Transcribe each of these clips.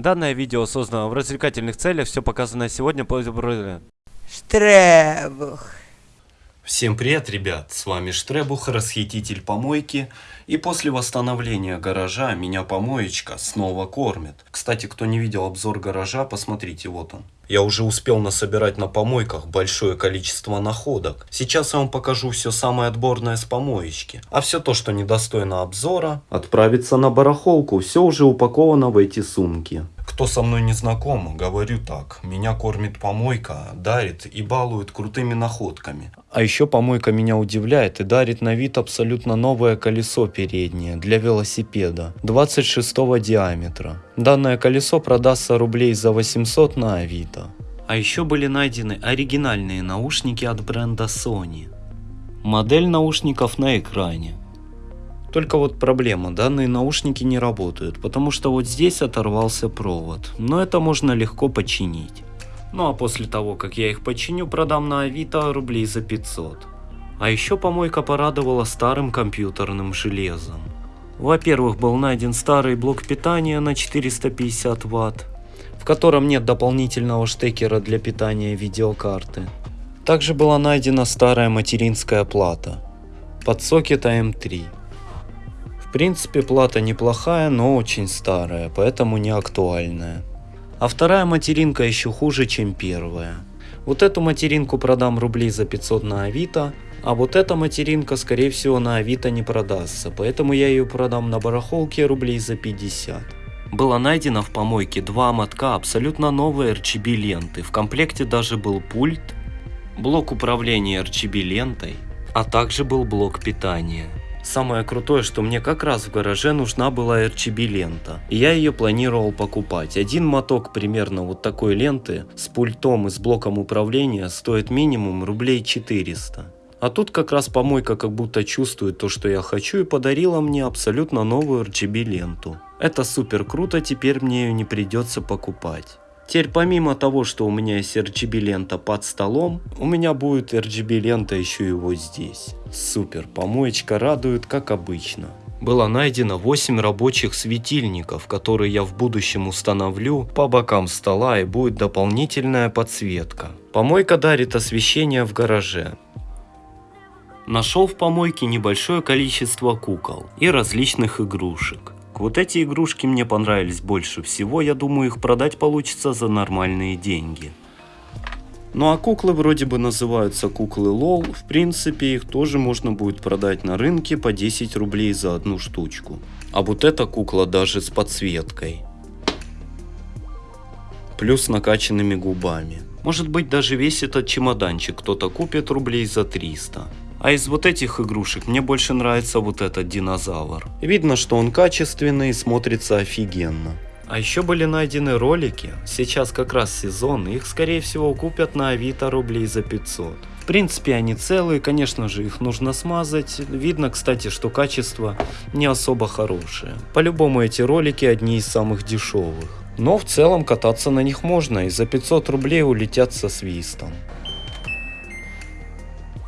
Данное видео создано в развлекательных целях, все показанное сегодня. По Штребух. Всем привет, ребят! С вами Штребух, расхититель помойки. И после восстановления гаража меня помоечка снова кормит. Кстати, кто не видел обзор гаража, посмотрите, вот он. Я уже успел насобирать на помойках большое количество находок. Сейчас я вам покажу все самое отборное с помоечки. А все то, что недостойно обзора, отправится на барахолку. Все уже упаковано в эти сумки. Кто со мной не знаком, говорю так. Меня кормит помойка, дарит и балует крутыми находками. А еще помойка меня удивляет и дарит на вид абсолютно новое колесо переднее для велосипеда 26 диаметра. Данное колесо продастся рублей за 800 на Авито. А еще были найдены оригинальные наушники от бренда Sony. Модель наушников на экране. Только вот проблема, данные наушники не работают, потому что вот здесь оторвался провод, но это можно легко починить. Ну а после того, как я их починю, продам на Авито рублей за 500. А еще помойка порадовала старым компьютерным железом. Во-первых, был найден старый блок питания на 450 Вт, в котором нет дополнительного штекера для питания видеокарты. Также была найдена старая материнская плата под сокет AM3. В принципе плата неплохая, но очень старая, поэтому не актуальная. А вторая материнка еще хуже, чем первая. Вот эту материнку продам рублей за 500 на Авито, а вот эта материнка скорее всего на Авито не продастся, поэтому я ее продам на барахолке рублей за 50. Было найдено в помойке два мотка абсолютно новой RGB ленты, в комплекте даже был пульт, блок управления RGB лентой, а также был блок питания. Самое крутое, что мне как раз в гараже нужна была RGB лента. И я ее планировал покупать. Один моток примерно вот такой ленты с пультом и с блоком управления стоит минимум рублей 400. А тут как раз помойка как будто чувствует то, что я хочу и подарила мне абсолютно новую RGB ленту. Это супер круто, теперь мне ее не придется покупать. Теперь помимо того, что у меня есть RGB лента под столом, у меня будет RGB лента еще и вот здесь. Супер, помоечка радует как обычно. Было найдено 8 рабочих светильников, которые я в будущем установлю по бокам стола и будет дополнительная подсветка. Помойка дарит освещение в гараже. Нашел в помойке небольшое количество кукол и различных игрушек. Вот эти игрушки мне понравились больше всего, я думаю их продать получится за нормальные деньги. Ну а куклы вроде бы называются куклы лол, в принципе их тоже можно будет продать на рынке по 10 рублей за одну штучку. А вот эта кукла даже с подсветкой. Плюс накачанными губами. Может быть даже весь этот чемоданчик кто-то купит рублей за 300. А из вот этих игрушек мне больше нравится вот этот динозавр. Видно, что он качественный и смотрится офигенно. А еще были найдены ролики, сейчас как раз сезон, их скорее всего купят на авито рублей за 500. В принципе они целые, конечно же их нужно смазать, видно кстати, что качество не особо хорошее. По-любому эти ролики одни из самых дешевых. Но в целом кататься на них можно и за 500 рублей улетят со свистом.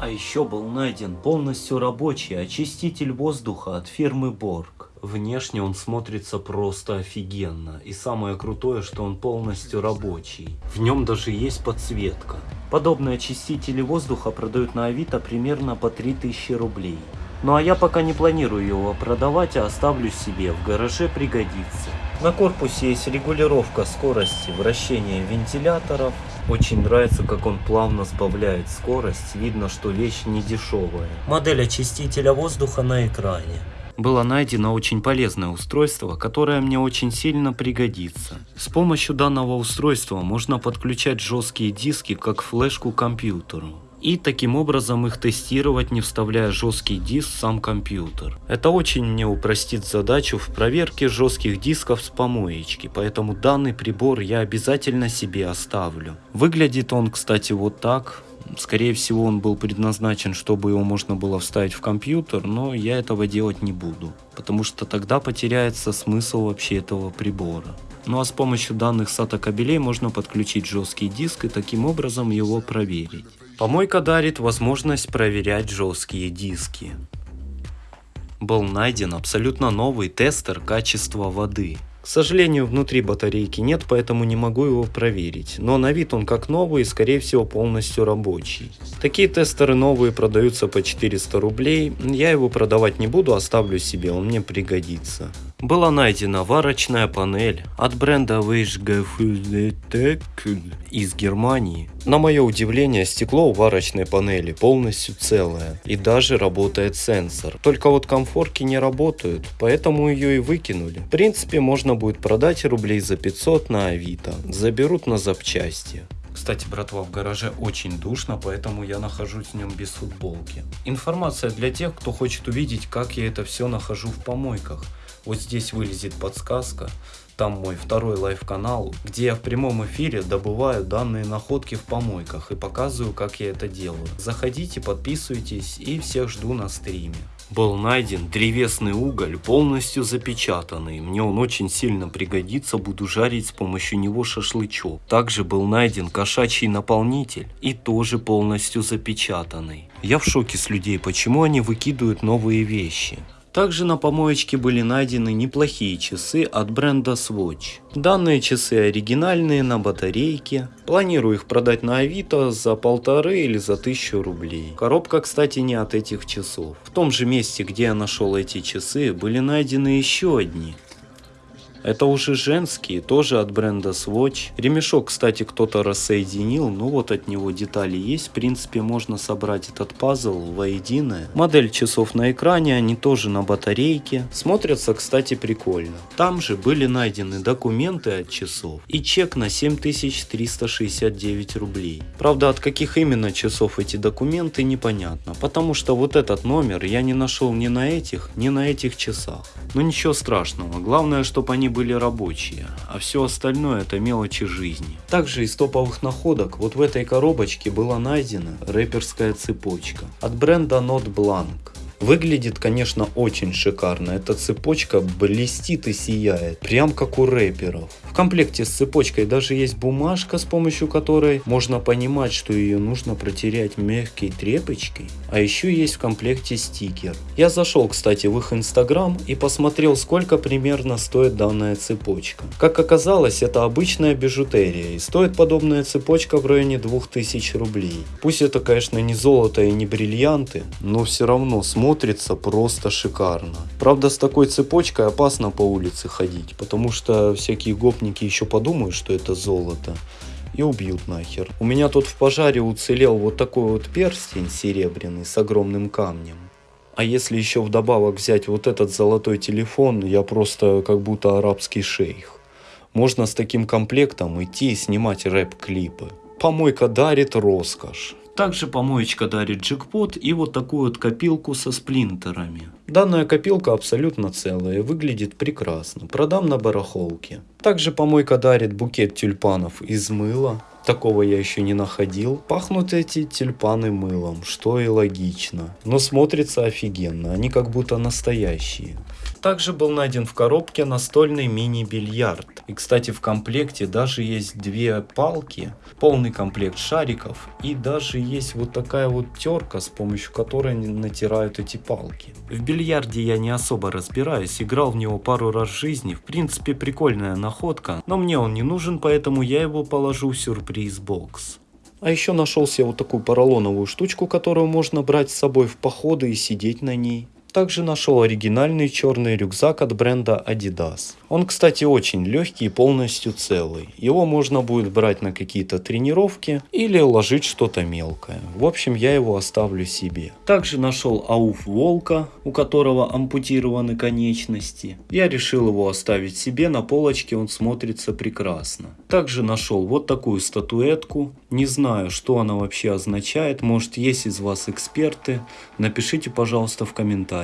А еще был найден полностью рабочий очиститель воздуха от фирмы Борг. Внешне он смотрится просто офигенно. И самое крутое, что он полностью рабочий. В нем даже есть подсветка. Подобные очистители воздуха продают на Авито примерно по 3000 рублей. Ну а я пока не планирую его продавать, а оставлю себе, в гараже пригодится. На корпусе есть регулировка скорости вращения вентиляторов, очень нравится, как он плавно сбавляет скорость, видно, что вещь не дешевая. Модель очистителя воздуха на экране. Было найдено очень полезное устройство, которое мне очень сильно пригодится. С помощью данного устройства можно подключать жесткие диски как флешку к компьютеру и таким образом их тестировать, не вставляя жесткий диск в сам компьютер. Это очень мне упростит задачу в проверке жестких дисков с помоечки, поэтому данный прибор я обязательно себе оставлю. Выглядит он, кстати, вот так. Скорее всего он был предназначен, чтобы его можно было вставить в компьютер, но я этого делать не буду, потому что тогда потеряется смысл вообще этого прибора. Ну а с помощью данных SATA кабелей можно подключить жесткий диск и таким образом его проверить. Помойка дарит возможность проверять жесткие диски. Был найден абсолютно новый тестер качества воды. К сожалению, внутри батарейки нет, поэтому не могу его проверить. Но на вид он как новый и скорее всего полностью рабочий. Такие тестеры новые продаются по 400 рублей. Я его продавать не буду, оставлю себе, он мне пригодится. Была найдена варочная панель от бренда Weichgefühltec из Германии. На мое удивление, стекло у варочной панели полностью целое и даже работает сенсор. Только вот комфорки не работают, поэтому ее и выкинули. В принципе, можно будет продать рублей за 500 на Авито. Заберут на запчасти. Кстати, братва, в гараже очень душно, поэтому я нахожусь в нем без футболки. Информация для тех, кто хочет увидеть, как я это все нахожу в помойках. Вот здесь вылезет подсказка. Там мой второй live-канал, где я в прямом эфире добываю данные находки в помойках и показываю, как я это делаю. Заходите, подписывайтесь и всех жду на стриме. Был найден древесный уголь, полностью запечатанный. Мне он очень сильно пригодится, буду жарить с помощью него шашлычок. Также был найден кошачий наполнитель и тоже полностью запечатанный. Я в шоке с людей, почему они выкидывают новые вещи. Также на помоечке были найдены неплохие часы от бренда Swatch. Данные часы оригинальные на батарейке. Планирую их продать на Авито за полторы или за тысячу рублей. Коробка, кстати, не от этих часов. В том же месте, где я нашел эти часы, были найдены еще одни. Это уже женские, тоже от бренда Swatch. Ремешок, кстати, кто-то рассоединил, ну вот от него детали есть. В принципе, можно собрать этот пазл воедино. Модель часов на экране, они тоже на батарейке. Смотрятся, кстати, прикольно. Там же были найдены документы от часов и чек на 7369 рублей. Правда, от каких именно часов эти документы непонятно, потому что вот этот номер я не нашел ни на этих, ни на этих часах. Но ничего страшного, главное, чтобы они были рабочие, а все остальное это мелочи жизни. Также из топовых находок вот в этой коробочке была найдена рэперская цепочка от бренда Not Blanc. Выглядит, конечно, очень шикарно. Эта цепочка блестит и сияет, прям как у рэперов. В комплекте с цепочкой даже есть бумажка, с помощью которой можно понимать, что ее нужно протерять мягкой тряпочкой. А еще есть в комплекте стикер. Я зашел, кстати, в их инстаграм и посмотрел, сколько примерно стоит данная цепочка. Как оказалось, это обычная бижутерия и стоит подобная цепочка в районе 2000 рублей. Пусть это, конечно, не золото и не бриллианты, но все равно смотрится просто шикарно. Правда, с такой цепочкой опасно по улице ходить, потому что всякие гопники еще подумают, что это золото и убьют нахер. У меня тут в пожаре уцелел вот такой вот перстень серебряный с огромным камнем. А если еще вдобавок взять вот этот золотой телефон, я просто как будто арабский шейх. Можно с таким комплектом идти и снимать рэп-клипы. Помойка дарит роскошь. Также помоечка дарит джекпот и вот такую вот копилку со сплинтерами. Данная копилка абсолютно целая, выглядит прекрасно. Продам на барахолке. Также помойка дарит букет тюльпанов из мыла. Такого я еще не находил. Пахнут эти тюльпаны мылом, что и логично. Но смотрится офигенно, они как будто настоящие. Также был найден в коробке настольный мини-бильярд. И, кстати, в комплекте даже есть две палки, полный комплект шариков и даже есть вот такая вот терка, с помощью которой они натирают эти палки. В бильярде я не особо разбираюсь, играл в него пару раз в жизни, в принципе прикольная находка, но мне он не нужен, поэтому я его положу в сюрприз-бокс. А еще нашел себе вот такую поролоновую штучку, которую можно брать с собой в походы и сидеть на ней. Также нашел оригинальный черный рюкзак от бренда Adidas. Он, кстати, очень легкий и полностью целый. Его можно будет брать на какие-то тренировки или ложить что-то мелкое. В общем, я его оставлю себе. Также нашел ауф волка, у которого ампутированы конечности. Я решил его оставить себе, на полочке он смотрится прекрасно. Также нашел вот такую статуэтку. Не знаю, что она вообще означает. Может, есть из вас эксперты. Напишите, пожалуйста, в комментариях.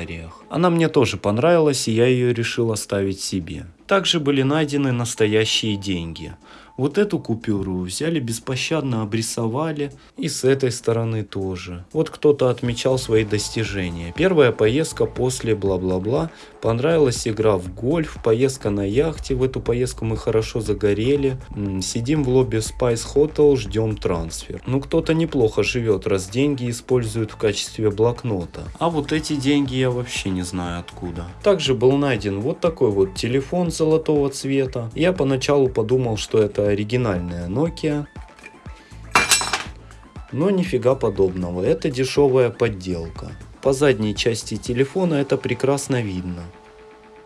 Она мне тоже понравилась, и я ее решил оставить себе. Также были найдены настоящие деньги. Вот эту купюру взяли беспощадно обрисовали и с этой стороны тоже. Вот кто-то отмечал свои достижения. Первая поездка после бла-бла-бла. Понравилась игра в гольф, поездка на яхте. В эту поездку мы хорошо загорели. Сидим в лобби Spice Hotel, ждем трансфер. Ну кто-то неплохо живет, раз деньги используют в качестве блокнота. А вот эти деньги я вообще не знаю откуда. Также был найден вот такой вот телефон золотого цвета. Я поначалу подумал, что это оригинальная Nokia. Но нифига подобного, это дешевая подделка. По задней части телефона это прекрасно видно.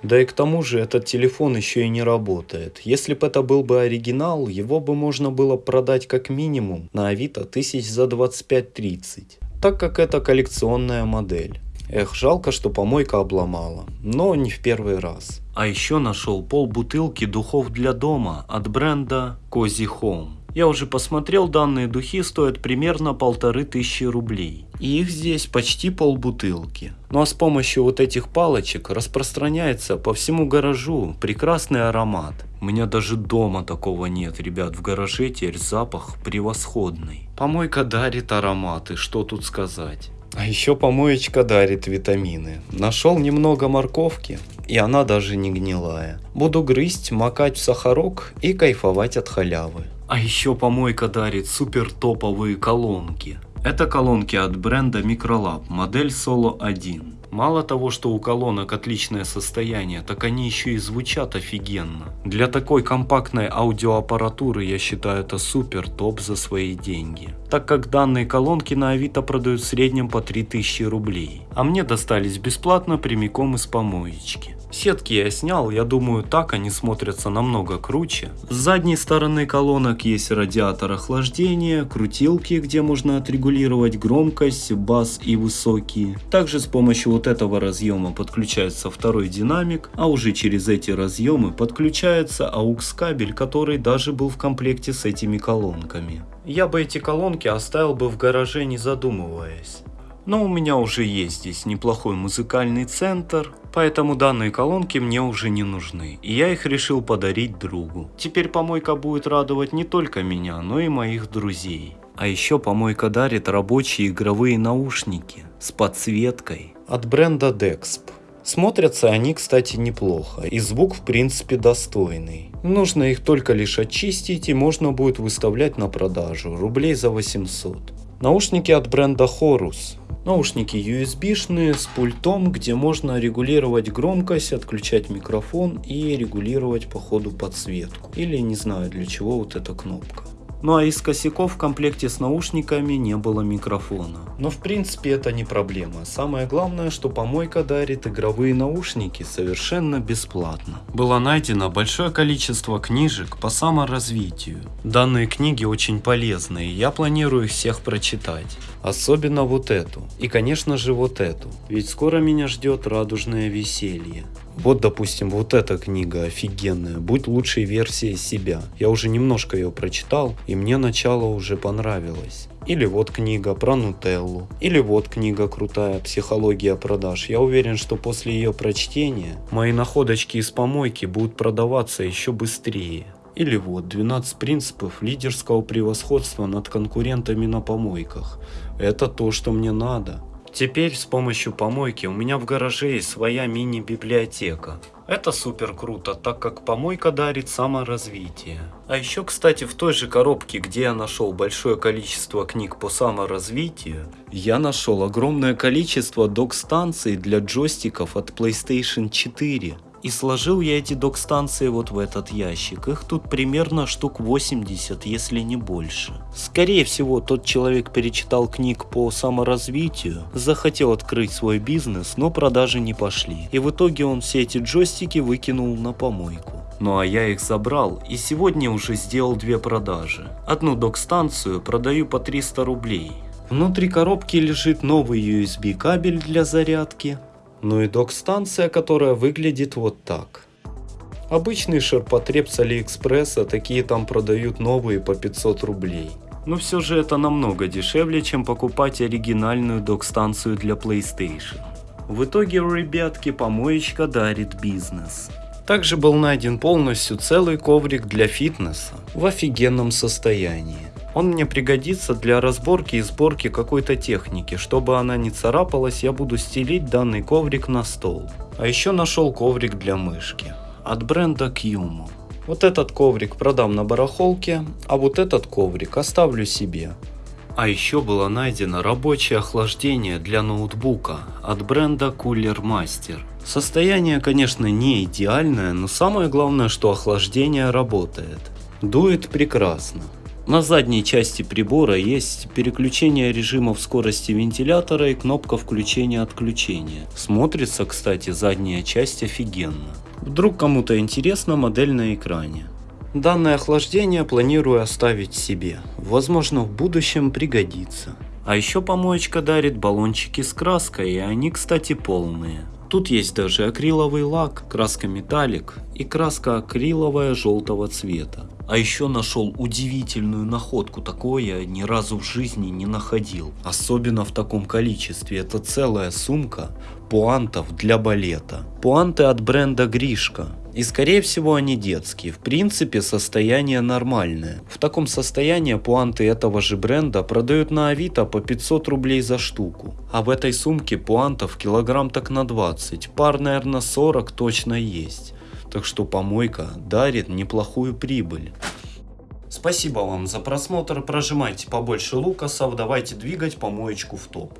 Да и к тому же этот телефон еще и не работает. Если бы это был бы оригинал, его бы можно было продать как минимум на авито тысяч за 25-30, так как это коллекционная модель. Эх, жалко, что помойка обломала, но не в первый раз. А еще нашел пол бутылки духов для дома от бренда Cozy Home. Я уже посмотрел, данные духи стоят примерно полторы тысячи рублей. И их здесь почти полбутылки. Ну а с помощью вот этих палочек распространяется по всему гаражу прекрасный аромат. У меня даже дома такого нет, ребят, в гараже теперь запах превосходный. Помойка дарит ароматы, что тут сказать. А еще помоечка дарит витамины. Нашел немного морковки, и она даже не гнилая. Буду грызть, макать в сахарок и кайфовать от халявы. А еще помойка дарит супер топовые колонки. Это колонки от бренда Microlab, модель Solo 1. Мало того, что у колонок отличное состояние, так они еще и звучат офигенно. Для такой компактной аудиоаппаратуры я считаю это супер топ за свои деньги. Так как данные колонки на авито продают в среднем по 3000 рублей. А мне достались бесплатно прямиком из помоечки. Сетки я снял, я думаю так они смотрятся намного круче. С задней стороны колонок есть радиатор охлаждения, крутилки, где можно отрегулировать громкость, бас и высокие. Также с помощью вот этого разъема подключается второй динамик, а уже через эти разъемы подключается AUX кабель, который даже был в комплекте с этими колонками. Я бы эти колонки оставил бы в гараже не задумываясь. Но у меня уже есть здесь неплохой музыкальный центр, поэтому данные колонки мне уже не нужны, и я их решил подарить другу. Теперь помойка будет радовать не только меня, но и моих друзей. А еще помойка дарит рабочие игровые наушники с подсветкой от бренда Dexp. Смотрятся они, кстати, неплохо, и звук в принципе достойный. Нужно их только лишь очистить и можно будет выставлять на продажу, рублей за 800. Наушники от бренда Horus. Наушники USB-шные с пультом, где можно регулировать громкость, отключать микрофон и регулировать по ходу подсветку. Или не знаю для чего вот эта кнопка. Ну а из косяков в комплекте с наушниками не было микрофона. Но в принципе это не проблема. Самое главное, что помойка дарит игровые наушники совершенно бесплатно. Было найдено большое количество книжек по саморазвитию. Данные книги очень полезные, я планирую их всех прочитать. Особенно вот эту. И конечно же вот эту. Ведь скоро меня ждет радужное веселье. Вот, допустим, вот эта книга офигенная, «Будь лучшей версией себя». Я уже немножко ее прочитал, и мне начало уже понравилось. Или вот книга про Нутеллу. Или вот книга крутая «Психология продаж». Я уверен, что после ее прочтения мои находочки из помойки будут продаваться еще быстрее. Или вот 12 принципов лидерского превосходства над конкурентами на помойках. Это то, что мне надо. Теперь с помощью помойки у меня в гараже есть своя мини-библиотека. Это супер круто, так как помойка дарит саморазвитие. А еще, кстати, в той же коробке, где я нашел большое количество книг по саморазвитию, я нашел огромное количество док-станций для джойстиков от PlayStation 4. И сложил я эти док-станции вот в этот ящик. Их тут примерно штук 80, если не больше. Скорее всего, тот человек перечитал книг по саморазвитию, захотел открыть свой бизнес, но продажи не пошли. И в итоге он все эти джойстики выкинул на помойку. Ну а я их забрал и сегодня уже сделал две продажи. Одну док-станцию продаю по 300 рублей. Внутри коробки лежит новый USB кабель для зарядки, ну и док-станция, которая выглядит вот так. Обычный ширпотреб с Алиэкспресса, такие там продают новые по 500 рублей. Но все же это намного дешевле, чем покупать оригинальную док-станцию для PlayStation. В итоге, ребятки, помоечка дарит бизнес. Также был найден полностью целый коврик для фитнеса в офигенном состоянии. Он мне пригодится для разборки и сборки какой-то техники. Чтобы она не царапалась, я буду стелить данный коврик на стол. А еще нашел коврик для мышки. От бренда Qmo. Вот этот коврик продам на барахолке, а вот этот коврик оставлю себе. А еще было найдено рабочее охлаждение для ноутбука от бренда Cooler Master. Состояние, конечно, не идеальное, но самое главное, что охлаждение работает. Дует прекрасно. На задней части прибора есть переключение режимов скорости вентилятора и кнопка включения-отключения. Смотрится, кстати, задняя часть офигенно. Вдруг кому-то интересна модель на экране. Данное охлаждение планирую оставить себе. Возможно в будущем пригодится. А еще помоечка дарит баллончики с краской, и они, кстати, полные. Тут есть даже акриловый лак, краска металлик и краска акриловая желтого цвета. А еще нашел удивительную находку, такое я ни разу в жизни не находил. Особенно в таком количестве. Это целая сумка пуантов для балета. Пуанты от бренда Гришка. И скорее всего они детские. В принципе состояние нормальное. В таком состоянии пуанты этого же бренда продают на авито по 500 рублей за штуку. А в этой сумке пуантов килограмм так на 20. Пар наверное 40 точно есть. Так что помойка дарит неплохую прибыль. Спасибо вам за просмотр, прожимайте побольше лукасов, давайте двигать помоечку в топ.